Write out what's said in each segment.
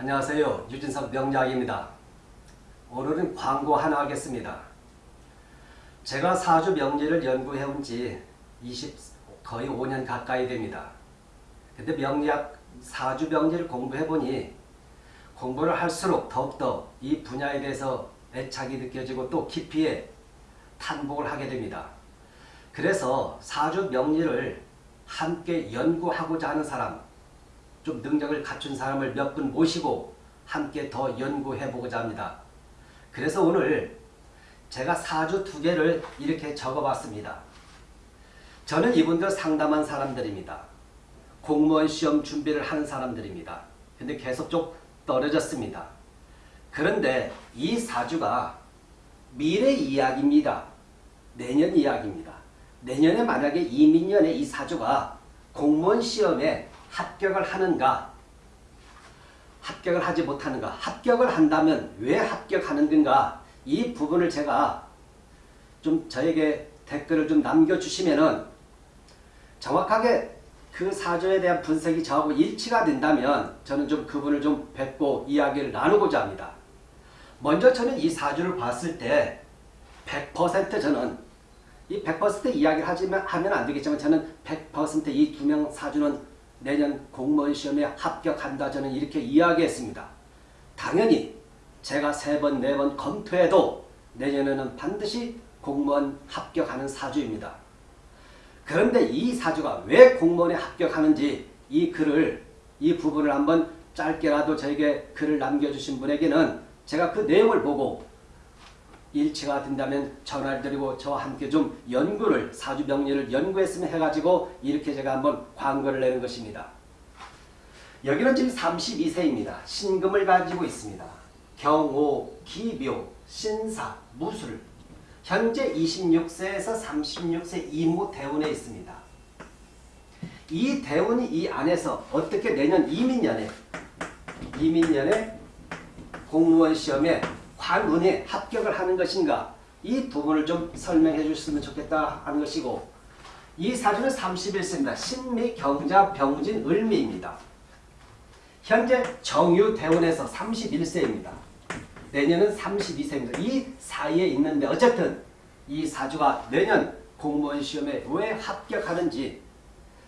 안녕하세요. 유진석 명약입니다 오늘은 광고 하나 하겠습니다. 제가 사주 명리를 연구해온 지 20, 거의 5년 가까이 됩니다. 근데 명리학, 사주 명리를 공부해보니 공부를 할수록 더욱더 이 분야에 대해서 애착이 느껴지고 또 깊이에 탄복을 하게 됩니다. 그래서 사주 명리를 함께 연구하고자 하는 사람, 좀 능력을 갖춘 사람을 몇 분 모시고 함께 더 연구해 보고자 합니다. 그래서 오늘 제가 사주 두 개를 이렇게 적어봤습니다. 저는 이분들 상담한 사람들입니다. 공무원 시험 준비를 하는 사람들입니다. 근데 계속 좀 떨어졌습니다. 그런데 이 사주가 미래 이야기입니다. 내년 이야기입니다. 내년에 만약에 이민년에 이 사주가 공무원 시험에 합격을 하는가? 합격을 하지 못하는가? 합격을 한다면 왜 합격하는 건가? 이 부분을 제가 좀 저에게 댓글을 좀 남겨주시면은 정확하게 그 사주에 대한 분석이 저하고 일치가 된다면 저는 좀 그분을 좀 뵙고 이야기를 나누고자 합니다. 먼저 저는 이 사주를 봤을 때 100% 저는 이 100% 이야기를 하지만 하면 안 되겠지만 저는 100%이 두 명 사주는 내년 공무원 시험에 합격한다 저는 이렇게 이야기했습니다. 당연히 제가 세 번, 네 번 검토해도 내년에는 반드시 공무원 합격하는 사주입니다. 그런데 이 사주가 왜 공무원에 합격하는지 이 글을 이 부분을 한번 짧게라도 저에게 글을 남겨주신 분에게는 제가 그 내용을 보고 일치가 된다면 전화를 드리고 저와 함께 좀 연구를 사주 명리를 연구했으면 해가지고 이렇게 제가 한번 광고를 내는 것입니다. 여기는 지금 32세입니다. 신금을 가지고 있습니다. 경호, 기묘, 신사, 무술 현재 26세에서 36세 이무 대운에 있습니다. 이 대운이 이 안에서 어떻게 내년 이민년에 이민년에 공무원 시험에 관운에 합격을 하는 것인가 이 부분을 좀 설명해 주셨으면 좋겠다 하는 것이고 이 사주는 31세입니다. 신미, 경자, 병진, 을미입니다. 현재 정유대원에서 31세입니다. 내년은 32세입니다. 이 사이에 있는데 어쨌든 이 사주가 내년 공무원 시험에 왜 합격하는지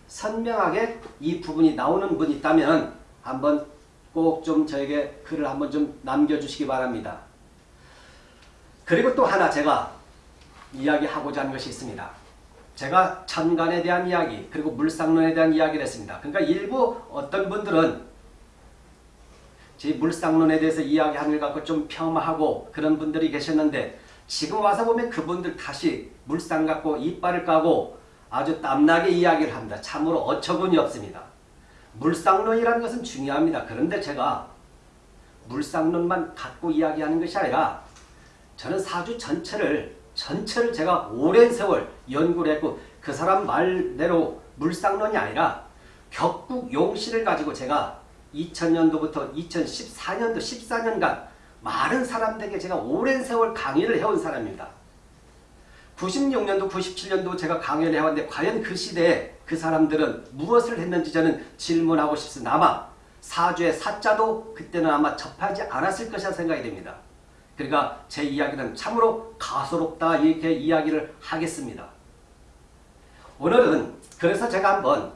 선명하게 이 부분이 나오는 분 있다면 한번 꼭 좀 저에게 글을 한번 좀 남겨주시기 바랍니다. 그리고 또 하나 제가 이야기하고자 하는 것이 있습니다. 제가 천간에 대한 이야기 그리고 물상론에 대한 이야기를 했습니다. 그러니까 일부 어떤 분들은 제 물상론에 대해서 이야기하는 걸 갖고 좀 폄하하고 그런 분들이 계셨는데 지금 와서 보면 그분들 다시 물상 갖고 이빨을 까고 아주 땀나게 이야기를 합니다. 참으로 어처구니 없습니다. 물상론이라는 것은 중요합니다. 그런데 제가 물상론만 갖고 이야기하는 것이 아니라 저는 사주 전체를 전체를 제가 오랜 세월 연구를 했고 그 사람 말대로 물상론이 아니라 격국 용신을 가지고 제가 2000년도부터 2014년도 14년간 많은 사람들에게 제가 오랜 세월 강의를 해온 사람입니다. 96년도 97년도 제가 강의를 해왔는데 과연 그 시대에 그 사람들은 무엇을 했는지 저는 질문하고 싶습니다. 아마 사주의 사자도 그때는 아마 접하지 않았을 것이라 생각이 됩니다. 그러니까 제 이야기는 참으로 가소롭다 이렇게 이야기를 하겠습니다. 오늘은 그래서 제가 한번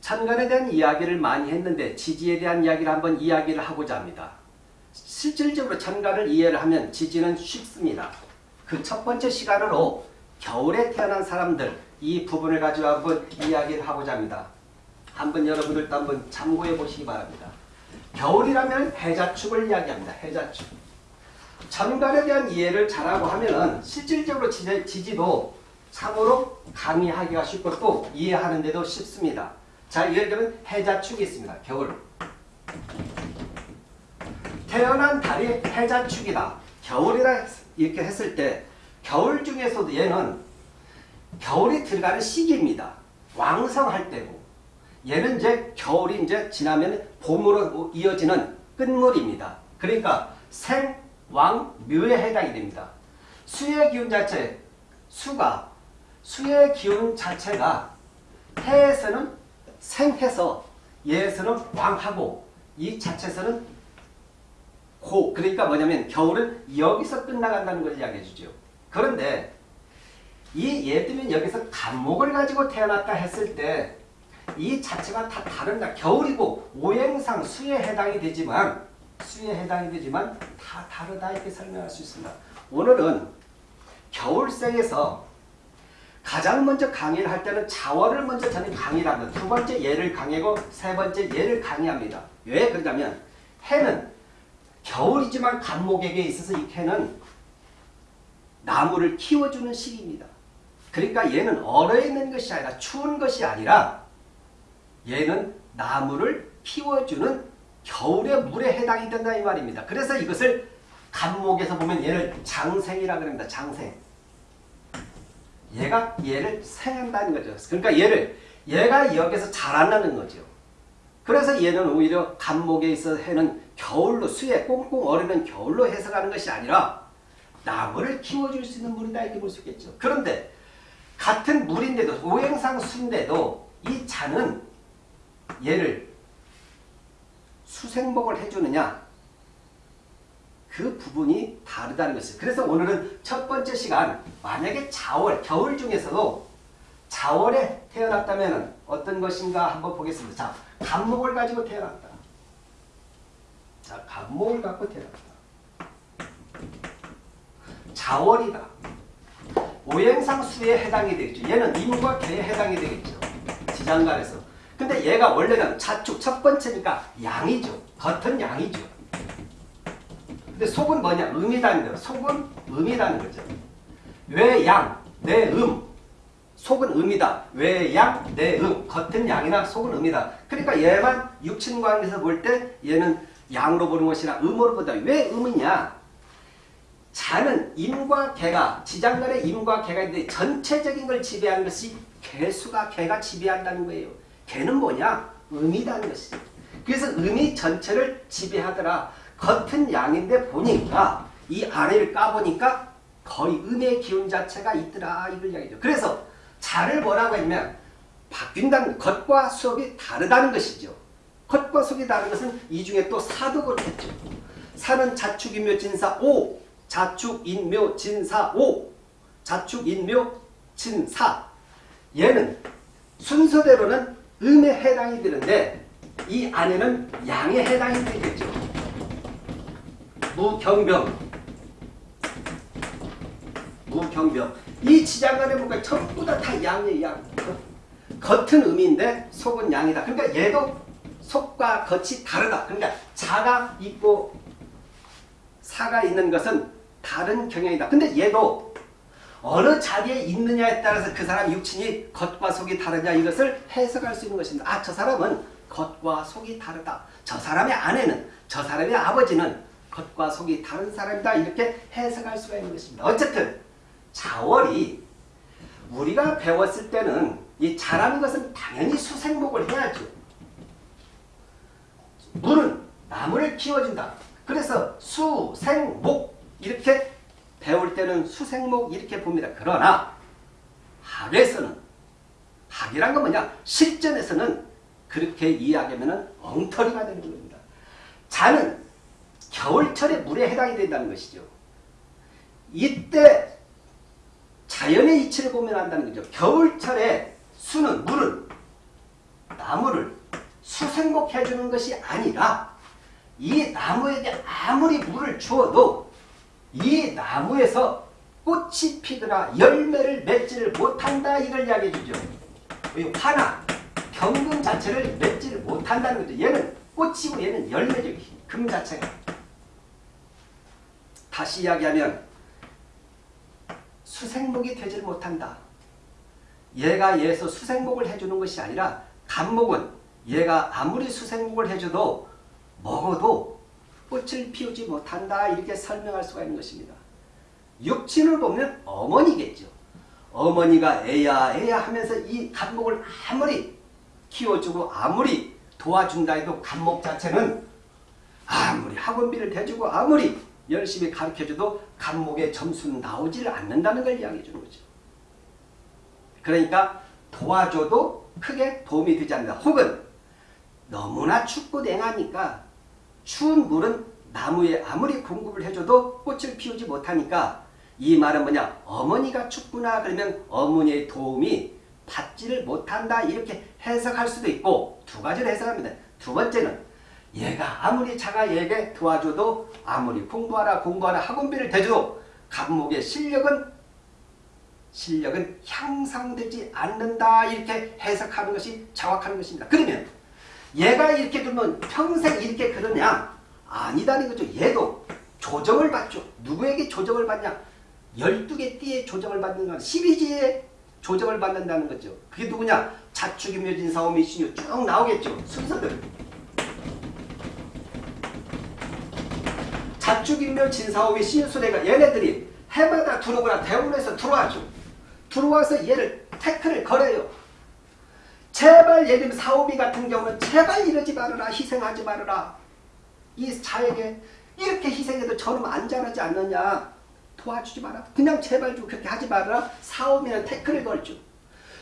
천간에 대한 이야기를 많이 했는데 지지에 대한 이야기를 한번 이야기를 하고자 합니다. 실질적으로 천간을 이해를 하면 지지는 쉽습니다. 그 첫 번째 시간으로 겨울에 태어난 사람들 이 부분을 가지고 한번 이야기를 하고자 합니다. 한번 여러분들도 한번 참고해 보시기 바랍니다. 겨울이라면 해자축을 이야기합니다. 해자축. 천간에 대한 이해를 잘하고 하면은 실질적으로 지지 도 참으로 강의하기가 쉽고 또 이해하는데도 쉽습니다. 자, 예를 들면 해자축이 있습니다. 겨울. 태어난 달이 해자축이다. 겨울이라 이렇게 했을 때 겨울 중에서도 얘는 겨울이 들어가는 시기입니다. 왕성할 때고 얘는 이제 겨울이 이제 지나면 봄으로 이어지는 끝물입니다. 그러니까 생, 왕, 묘에 해당이 됩니다. 수의 기운 자체, 수가 수의 기운 자체가 해에서는 생해서 예에서는 왕하고 이 자체에서는 고 그러니까 뭐냐면 겨울은 여기서 끝나간다는 걸 이야기해 주죠. 그런데 이 예를 들면 여기서 간목을 가지고 태어났다 했을 때 이 자체가 다 다른다. 겨울이고 오행상 수에 해당이 되지만 수에 해당이 되지만 다 다르다 이렇게 설명할 수 있습니다. 오늘은 겨울생에서 가장 먼저 강의를 할 때는 자월을 먼저 저는 강의를 합니다. 두 번째 예를 강의고 세 번째 예를 강의합니다. 왜 그러냐면 해는 겨울이지만 간목에게 있어서 이 해는 나무를 키워주는 시기입니다. 그러니까 얘는 얼어 있는 것이 아니라 추운 것이 아니라 얘는 나무를 키워주는 겨울의 물에 해당이 된다 이 말입니다. 그래서 이것을 간목에서 보면 얘를 장생이라 그럽니다. 장생. 얘가 얘를 생한다는 거죠. 그러니까 얘를 얘가 여기서 자라나는 거죠. 그래서 얘는 오히려 간목에 있어 해는 겨울로 수에 꽁꽁 얼으면 겨울로 해석하는 것이 아니라 나무를 키워줄 수 있는 물이다 이렇게 볼 수 있겠죠. 그런데 같은 물인데도 오행상 수인데도 이 자는 얘를 수생복을 해주느냐 그 부분이 다르다는 것이죠. 그래서 오늘은 첫 번째 시간 만약에 자월, 겨울 중에서도 자월에 태어났다면 어떤 것인가 한번 보겠습니다. 자, 간목을 가지고 태어났다. 자, 간목을 갖고 태어났다. 자월이다. 오행상 수에 해당이 되겠죠. 얘는 임과 개에 해당이 되겠죠. 지장간에서. 근데 얘가 원래는 자축 첫 번째니까 양이죠. 겉은 양이죠. 근데 속은 뭐냐? 음이라는 거예요. 속은 음이라는 거죠. 왜 양? 내 음. 속은 음이다. 왜 양? 내 음. 겉은 양이나 속은 음이다. 그러니까 얘만 육친관계에서 볼 때 얘는 양으로 보는 것이나 음으로 보다. 왜 음이냐? 자는 임과 개가 지장간의 임과 개가 있는데 전체적인 걸 지배하는 것이 개수가 개가 지배한다는 거예요. 개는 뭐냐? 음이라는 것이죠. 그래서 음이 전체를 지배하더라. 겉은 양인데 보니까 이 아래를 까보니까 거의 음의 기운 자체가 있더라 이걸 이야기죠. 그래서 자를 뭐라고 했냐면 바뀐다는 겉과 속이 다르다는 것이죠. 겉과 속이 다른 것은 이 중에 또 사도 그렇겠죠. 사는 자축인묘 진사 오 자축인묘 진사 오 자축인묘 진사 얘는 순서대로는 음에 해당이 되는데 이 안에는 양에 해당이 되겠죠. 무경병 무경병 이 지장간의 뭔가 전부 다, 다 양이에요 양. 겉은 음인데 속은 양이다. 그러니까 얘도 속과 겉이 다르다. 그러니까 자가 있고 사가 있는 것은 다른 경향이다. 근데 얘도 어느 자리에 있느냐에 따라서 그 사람 육친이 겉과 속이 다르냐 이것을 해석할 수 있는 것입니다 아 저 사람은 겉과 속이 다르다 저 사람의 아내는 저 사람의 아버지는 겉과 속이 다른 사람이다 이렇게 해석할 수가 있는 것입니다. 어쨌든 자월이 우리가 배웠을 때는 이 자라는 것은 당연히 수생목을 해야죠. 물은 나무를 키워준다. 그래서 수생목 이렇게 배울 때는 수생목 이렇게 봅니다. 그러나 학에서는 학이란 건 뭐냐? 실전에서는 그렇게 이해하면 엉터리가 되는 겁니다. 자는 겨울철에 물에 해당이 된다는 것이죠. 이때 자연의 이치를 보면 안다는 거죠. 겨울철에 수는 물은 나무를 수생복해 주는 것이 아니라 이 나무에게 아무리 물을 주어도 이 나무에서 꽃이 피거나 열매를 맺지를 못한다 이걸 이야기해 주죠. 화나 경금 자체를 맺지를 못한다는 거죠. 얘는 꽃이고 얘는 열매죠. 금 자체가. 다시 이야기하면 수생목이 되질 못한다. 얘가 얘에서 수생목을 해주는 것이 아니라 간목은 얘가 아무리 수생목을 해줘도 먹어도 꽃을 피우지 못한다 이렇게 설명할 수가 있는 것입니다. 육친을 보면 어머니겠죠. 어머니가 애야 애야 하면서 이 간목을 아무리 키워주고 아무리 도와준다 해도 간목 자체는 아무리 학원비를 대주고 아무리 열심히 가르쳐줘도 간목의 점수는 나오지를 않는다는 걸 이야기해 주는 거죠. 그러니까 도와줘도 크게 도움이 되지 않는다. 혹은 너무나 춥고 냉하니까 추운 물은 나무에 아무리 공급을 해줘도 꽃을 피우지 못하니까 이 말은 뭐냐 어머니가 춥구나 그러면 어머니의 도움이 받지를 못한다 이렇게 해석할 수도 있고 두 가지를 해석합니다. 두 번째는 얘가 아무리 자가 얘에게 도와줘도 아무리 공부하라 공부하라 학원비를 대줘도 감목의 실력은 실력은 향상되지 않는다 이렇게 해석하는 것이 정확한 것입니다. 그러면 얘가 이렇게 두면 평생 이렇게 그러냐? 아니다는 거죠. 얘도 조정을 받죠. 누구에게 조정을 받냐? 12개 띠에 조정을 받는 건 12지에 조정을 받는다는 거죠. 그게 누구냐? 자축인묘진 사오미 신유 쭉 나오겠죠. 순서들. 자축인묘 진사오미 신유수레가 얘네들이 해마다 들어오거나 대원에서 들어와죠. 들어와서 얘를 태클을 걸어요. 제발 예를 들면 사오미 같은 경우는 제발 이러지 말아라 희생하지 말아라. 이 자에게 이렇게 희생해도 저놈 안 자라지 않느냐. 도와주지 마라. 그냥 제발 좀 그렇게 하지 말아라. 사오미는 태클을 걸죠.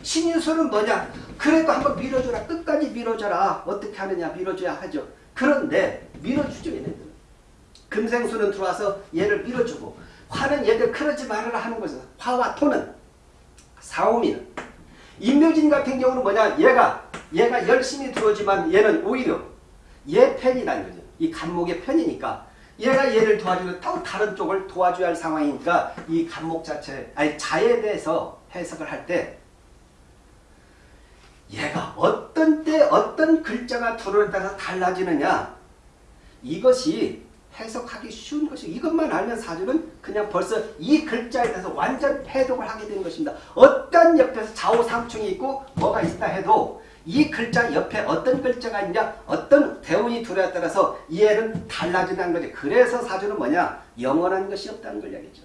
신유수는 뭐냐? 그래도 한번 밀어줘라. 끝까지 밀어줘라. 어떻게 하느냐? 밀어줘야 하죠. 그런데 밀어주죠 얘네들 금생수는 들어와서 얘를 밀어주고 화는 얘들 그러지 말아라 하는 거죠. 화와 토는 사오미는 임묘진 같은 경우는 뭐냐? 얘가 얘가 열심히 들어오지만 얘는 오히려 얘 편이라는 거죠. 이 간목의 편이니까. 얘가 얘를 도와주고 또 다른 쪽을 도와줘야 할 상황이니까 이 간목 자체 아니 자에 대해서 해석을 할 때 얘가 어떤 때 어떤 글자가 들어오에 따라서 달라지느냐? 이것이 해석하기 쉬운 것이 이것만 알면 사주는 그냥 벌써 이 글자에 대해서 완전 해독을 하게 되는 것입니다. 어떤 옆에서 좌우상충이 있고 뭐가 있다 해도 이 글자 옆에 어떤 글자가 있냐 어떤 대운이 들어에 따라서 이해는 달라진다는 거죠. 그래서 사주는 뭐냐 영원한 것이 없다는 걸 이야기죠.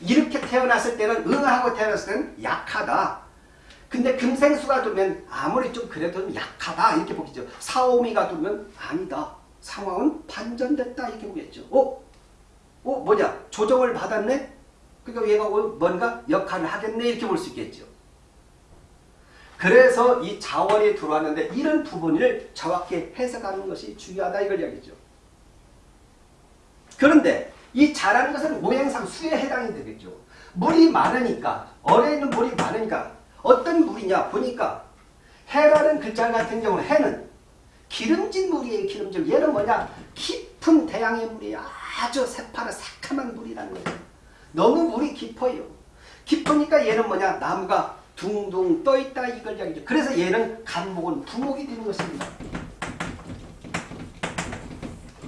이렇게 태어났을 때는 응하고 태어났을 때는 약하다. 근데 금생수가 두면 아무리 좀 그래도 약하다 이렇게 보겠죠. 사오미가 두면 아니다. 상황은 반전됐다 이렇게 보겠죠. 어? 어 뭐냐? 조정을 받았네? 그러니까 얘가 뭔가 역할을 하겠네 이렇게 볼 수 있겠죠. 그래서 이 자원이 들어왔는데 이런 부분을 정확히 해석하는 것이 중요하다 이걸 이야기죠. 그런데 이 자라는 것은 모양상 수에 해당이 되겠죠. 물이 많으니까 어뢰 있는 물이 많으니까 어떤 물이냐 보니까 해라는 글자 같은 경우는 해는 기름진 물이에요. 기름진 얘는 뭐냐? 깊은 대양의 물이 아주 새파란 새카만 물이라는 거예요. 너무 물이 깊어요. 깊으니까 얘는 뭐냐? 나무가 둥둥 떠있다 이걸 이야기죠. 그래서 얘는 간목은 부목이 되는 것입니다.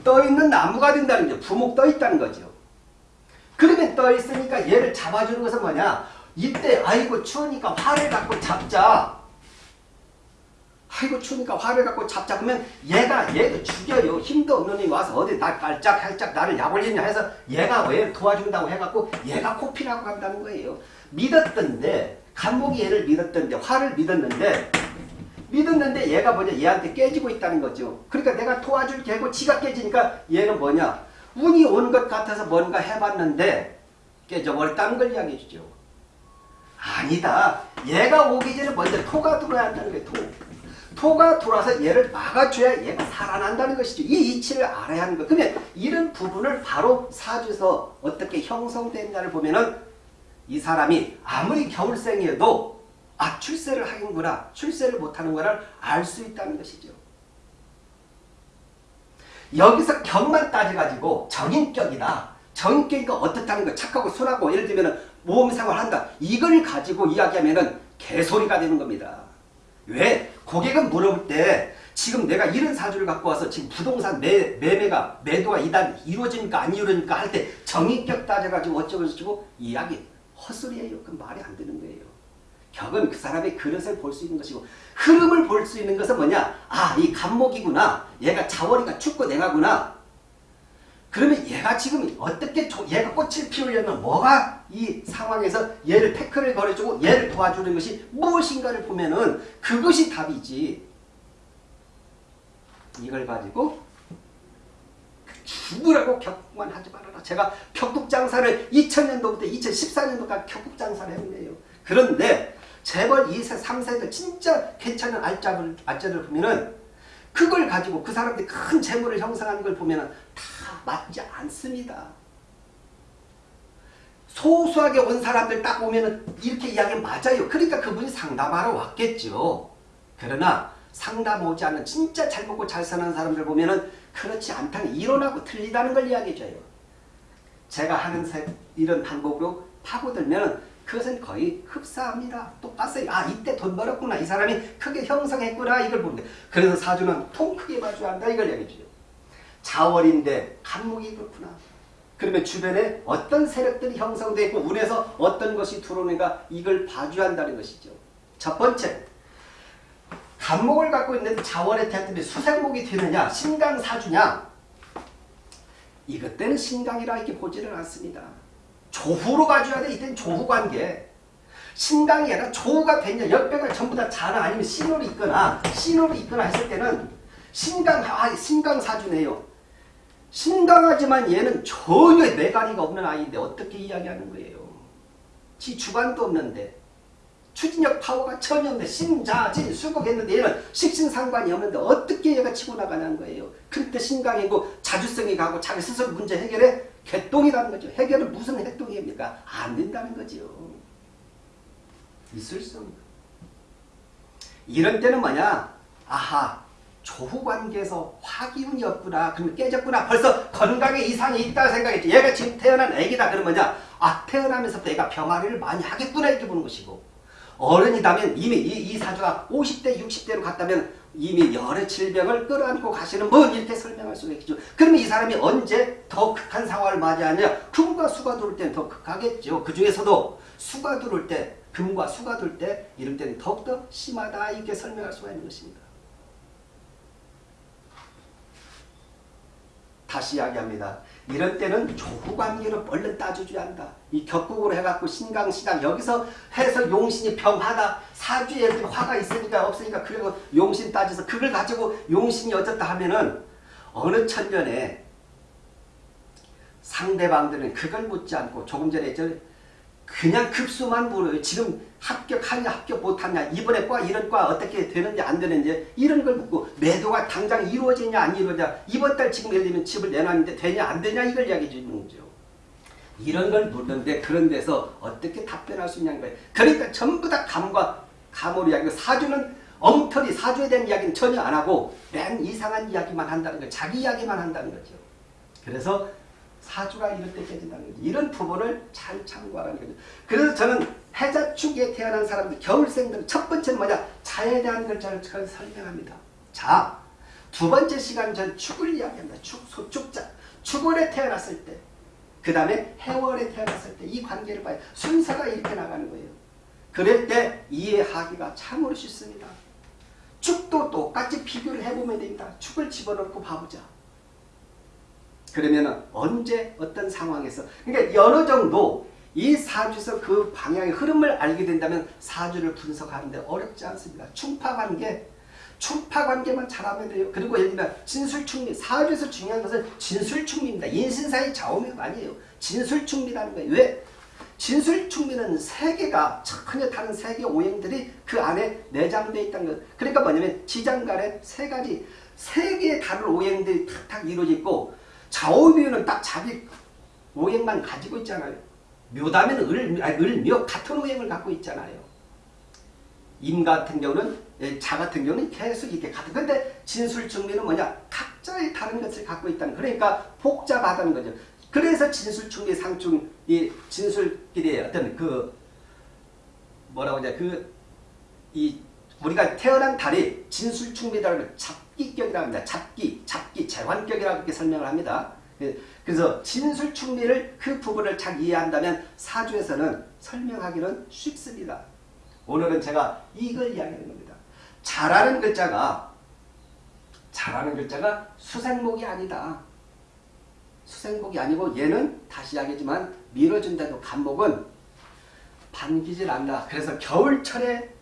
떠있는 나무가 된다는 거죠. 부목 떠있다는 거죠. 그러면 떠있으니까 얘를 잡아주는 것은 뭐냐? 이때 아이고 추우니까 활을 갖고 잡자. 아이고 추우니까 화를 갖고 그러면 얘가 얘도 죽여요. 힘도 없는 놈이 와서 어디 나 깔짝깔짝 나를 약올리냐 해서 얘가 왜 도와준다고 해갖고 얘가 코피라고 간다는 거예요. 믿었던데 간목이 얘를 믿었던데 화를 믿었는데 믿었는데 얘가 뭐냐 얘한테 깨지고 있다는 거죠. 그러니까 내가 도와줄게 하고 지가 깨지니까 얘는 뭐냐 운이 온것 같아서 뭔가 해봤는데 깨져버렸다는 걸 이야기해 주죠. 아니다. 얘가 오기 전에 먼저 토가 들어야 한다는 거예요. 토. 토가 돌아서 얘를 막아줘야 얘가 살아난다는 것이죠. 이 이치를 알아야 하는 거. 그러면 이런 부분을 바로 사주에서 어떻게 형성됐냐를 보면은 이 사람이 아무리 겨울생이어도 아 출세를 하는구나 출세를 못하는구나를 알 수 있다는 것이죠. 여기서 격만 따져가지고 정인격이다. 정인격이가 어떻다는 거 착하고 순하고 예를 들면 모험생활 한다. 이걸 가지고 이야기하면 개소리가 되는 겁니다. 왜? 고객은 물어볼 때 지금 내가 이런 사주를 갖고 와서 지금 부동산 매, 매매가 매도가 이단 이루어집니까 안 이루어집니까 할 때 정의격 따져가지고 어쩌고 저쩌고 이야기 헛소리예요. 그 말이 안 되는 거예요. 격은 그 사람의 그릇을 볼 수 있는 것이고 흐름을 볼 수 있는 것은 뭐냐 아 이 간목이구나 얘가 자월이가 춥고 냉하구나 그러면 얘가 지금 어떻게 얘가 꽃을 피우려면 뭐가 이 상황에서 얘를 태클을 걸어주고 얘를 도와주는 것이 무엇인가를 보면은 그것이 답이지. 이걸 가지고 죽으라고 격국만 하지 말아라. 제가 격국장사를 2000년도부터 2014년도까지 격국장사를 했는데요. 그런데 재벌 2세, 3세들 진짜 괜찮은 알짜를, 알짜를 보면은 그걸 가지고 그 사람들이 큰 재물을 형성하는 걸 보면 다 맞지 않습니다. 소수하게 온 사람들 딱 오면은 이렇게 이야기 맞아요. 그러니까 그분이 상담하러 왔겠죠. 그러나 상담 오지 않는 진짜 잘 먹고 잘 사는 사람들 보면 은 그렇지 않다는 이론하고 틀리다는 걸 이야기해줘요. 제가 하는 세, 이런 방법으로 파고들면 그것은 거의 흡사합니다. 똑같아요. 아 이때 돈 벌었구나. 이 사람이 크게 형성했구나. 이걸 보는데 그래서 사주는 통 크게 봐줘야 한다. 이걸 얘기해줘요. 자월인데 간목이 그렇구나. 그러면 주변에 어떤 세력들이 형성되어 있고 운에서 어떤 것이 들어오는가 이걸 봐줘야 한다는 것이죠. 첫 번째 간목을 갖고 있는 자월의 태들이 수생목이 되느냐 신강사주냐 이것 때는 신강이라 이렇게 보지를 않습니다. 조후로 봐줘야 돼. 이때는 조후 관계. 신강이 아니라 조후가 됐냐 역배가 전부 다 자나 아니면 신호로 있거나 신호로 있거나 했을 때는 신강 아 신강사주네요. 신강하지만 얘는 전혀 매가리가 없는 아이인데 어떻게 이야기하는 거예요. 지 주관도 없는데 추진력 파워가 전혀 없는데 신자진 수국했는데 얘는 식신상관이 없는데 어떻게 얘가 치고 나가냐는 거예요. 그때 신강이고 자주성이 가고 자기 스스로 문제 해결에 개똥이라는 거죠. 해결은 무슨 해똥입니까? 안 된다는 거죠. 있을 수 없는 이런 때는 뭐냐? 아하 조후관계에서 화기운이 없구나. 그러면 깨졌구나. 벌써 건강에 이상이 있다 생각했지. 얘가 지금 태어난 애기다. 그러면 뭐냐? 아 태어나면서부터 얘가 병아리를 많이 하겠구나 이렇게 보는 것이고 어른이다면 이미 이, 이 사주가 50대 60대로 갔다면 이미 여러 질병을 끌어안고 가시는 분 이렇게 설명할 수가 있죠. 그러면 이 사람이 언제 더 극한 상황을 맞이하느냐? 금과 수가 들어올 때는 더 극하겠죠. 그 중에서도 수가 들어올 때 금과 수가 들어올 때 이럴 때는 더욱더 심하다 이렇게 설명할 수가 있는 것입니다. 다시 이야기합니다. 이런 때는 조후관계로 얼른 따져줘야 한다. 이 격국으로 해갖고 신강시당 여기서 해서 용신이 병하다 사주에 화가 있으니까 없으니까 그리고 용신 따져서 그걸 가지고 용신이 어쩌다 하면은 어느 천년에 상대방들은 그걸 묻지 않고 조금 전에 저 그냥 급수만 물어요. 지금 합격하냐 합격 못하냐 이번에 과 이런 과 어떻게 되는지 안 되는지 이런 걸 묻고 매도가 당장 이루어지냐 안 이루어지냐 이번 달 지금 예를 들면 집을 내놨는데 되냐 안 되냐 이걸 이야기해 주는 거죠. 이런 걸 묻는데 그런 데서 어떻게 답변할 수 있냐는 거예요. 그러니까 전부 다 감과 감으로 이야기하고 사주는 엉터리 사주에 대한 이야기는 전혀 안 하고 맨 이상한 이야기만 한다는 거예요. 자기 이야기만 한다는 거죠. 그래서 사주가 이럴 때 깨진다는 거죠. 이런 부분을 잘 참고하라는 거죠. 그래서 저는 해자축에 태어난 사람들, 겨울생들 첫 번째는 뭐냐? 자에 대한 걸 잘 설명합니다. 자, 두 번째 시간 전 축을 이야기합니다. 축, 소축자. 축월에 태어났을 때, 그 다음에 해월에 태어났을 때 이 관계를 봐요. 순서가 이렇게 나가는 거예요. 그럴 때 이해하기가 참으로 쉽습니다. 축도 똑같이 비교를 해보면 됩니다. 축을 집어넣고 봐보자. 그러면 언제 어떤 상황에서 그러니까 어느 정도 이 사주에서 그 방향의 흐름을 알게 된다면 사주를 분석하는데 어렵지 않습니다. 충파관계 충파관계만 잘하면 돼요. 그리고 예를 들면 진술충리 사주에서 중요한 것은 진술충리입니다. 인신사의 좌우명 아니에요. 진술충리라는 거예요. 왜? 진술충리는 세계가 천여 다른 세계 오행들이 그 안에 내장되어 있다는 것. 그러니까 뭐냐면 지장간에 세 가지 세 개의 다른 오행들이 탁탁 이루어져 있고 좌우묘는 딱 자기 오행만 가지고 있잖아요. 묘다면 을, 을묘 같은 오행을 갖고 있잖아요. 임 같은 경우는 예, 자 같은 경우는 계속 이렇게 같은 근데 진술충미는 뭐냐 각자의 다른 것을 갖고 있다는 그러니까 복잡하다는 거죠. 그래서 진술충미 상충 이 진술끼리의 어떤 그 뭐라고 하냐 그이 우리가 태어난 달이 진술충미라는 잡기격이라고 합니다. 잡기, 잡기, 재환격이라고 이렇게 설명을 합니다. 예, 그래서 진술충미를 그 부분을 잘 이해한다면 사주에서는 설명하기는 쉽습니다. 오늘은 제가 이걸 이야기하는 겁니다. 잘하는 글자가 잘하는 글자가 수생목이 아니다. 수생목이 아니고 얘는 다시 이야기지만 밀어준다도 간목은 반기질 않다. 그래서 겨울철에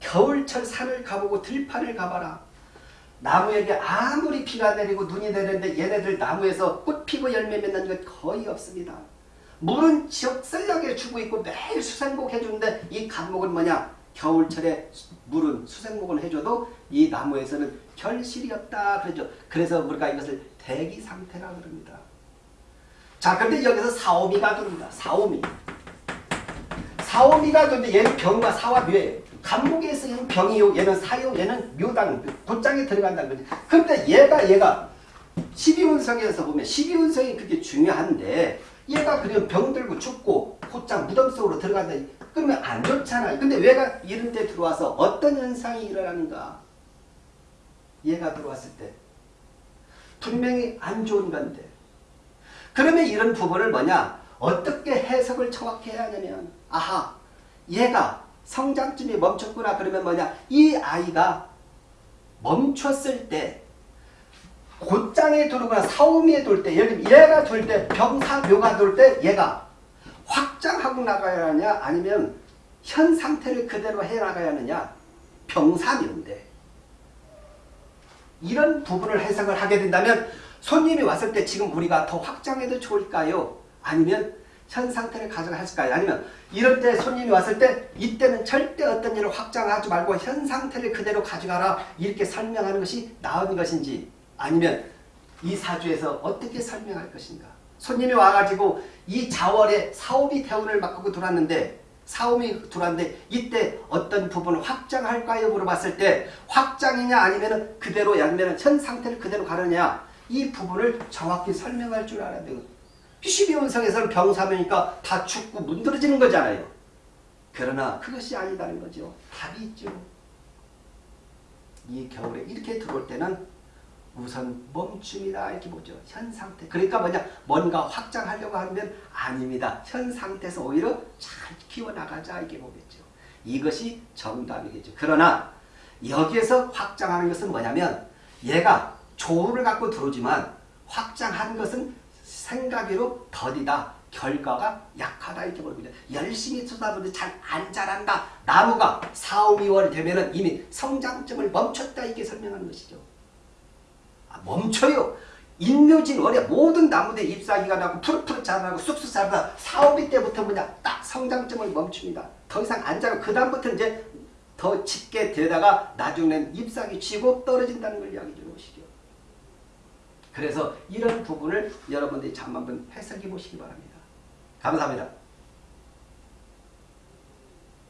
겨울철 산을 가보고 들판을 가봐라. 나무에게 아무리 비가 내리고 눈이 내리는데 얘네들 나무에서 꽃 피고 열매 맺는 것 거의 없습니다. 물은 지역셀나게 주고 있고 매일 수생복 해주는데 이 감목은 뭐냐? 겨울철에 물은 수생목을 해줘도 이 나무에서는 결실이 없다 그러죠. 그래서 우리가 이것을 대기 상태라 그럽니다. 자, 근데 여기서 사오미가 들어옵니다. 사오미. 사오미가 들는데 얘는 병과 사와 묘예요. 간목에서 얘는 병이요, 얘는 사요, 얘는 묘당, 곧장에 들어간다는 거지. 근데 얘가 얘가 12운성에서 보면 12운성이 그게 중요한데 얘가 그냥 병들고 죽고 곧장 무덤 속으로 들어간다. 그러면 안 좋잖아요. 근데 왜가 이런 데 들어와서 어떤 현상이 일어나는가? 얘가 들어왔을 때 분명히 안 좋은 건데 그러면 이런 부분을 뭐냐? 어떻게 해석을 정확히 해야 하냐면 아하 얘가 성장쯤이 멈췄구나 그러면 뭐냐? 이 아이가 멈췄을 때 곧장에 두르거나 사오미에 돌 때, 예를 들면 얘가 돌 때, 병사묘가 돌 때 얘가 확장하고 나가야 하냐 아니면 현 상태를 그대로 해 나가야 하느냐 병사묘인데 이런 부분을 해석을 하게 된다면 손님이 왔을 때 지금 우리가 더 확장해도 좋을까요? 아니면 현 상태를 가져갈까요? 아니면 이럴 때 손님이 왔을 때 이때는 절대 어떤 일을 확장하지 말고 현 상태를 그대로 가져가라 이렇게 설명하는 것이 나은 것인지 아니면 이 사주에서 어떻게 설명할 것인가 손님이 와가지고 이 자월에 사오미 태운을 바꾸고 들어왔는데 사오미 들어왔는데 이때 어떤 부분을 확장할까요? 물어봤을 때 확장이냐 아니면 그대로 아니면 현 상태를 그대로 가느냐 이 부분을 정확히 설명할 줄 알아야 되고 12운성에서는 병사면이니까 다 죽고 문드러지는 거잖아요. 그러나 그것이 아니다는 거죠. 답이 있죠. 이 겨울에 이렇게 들어올 때는 우선 멈춤이다 이렇게 보죠. 현 상태. 그러니까 뭐냐 뭔가 확장하려고 하면 아닙니다. 현 상태에서 오히려 잘 키워나가자 이렇게 보겠죠. 이것이 정답이겠죠. 그러나 여기에서 확장하는 것은 뭐냐면 얘가 조를 갖고 들어오지만 확장한 것은 생각으로 더디다. 결과가 약하다 이렇게 보거든요. 열심히 쏟아부는데 잘 안 자란다. 나무가 4, 5, 2월 되면 이미 성장점을 멈췄다 이렇게 설명하는 것이죠. 아, 멈춰요. 인묘진 월에 모든 나무들 잎사귀가 나고 푸릇푸릇 자라고 쑥쑥 자라다 사오비 때부터 뭐냐 딱 성장점을 멈춥니다. 더 이상 안 자라고 그 다음부터 이제 더 짙게 되다가 나중에는 잎사귀 쥐고 떨어진다는 걸 이야기 주는 것이죠. 그래서 이런 부분을 여러분들이 참 한번 해석해 보시기 바랍니다. 감사합니다.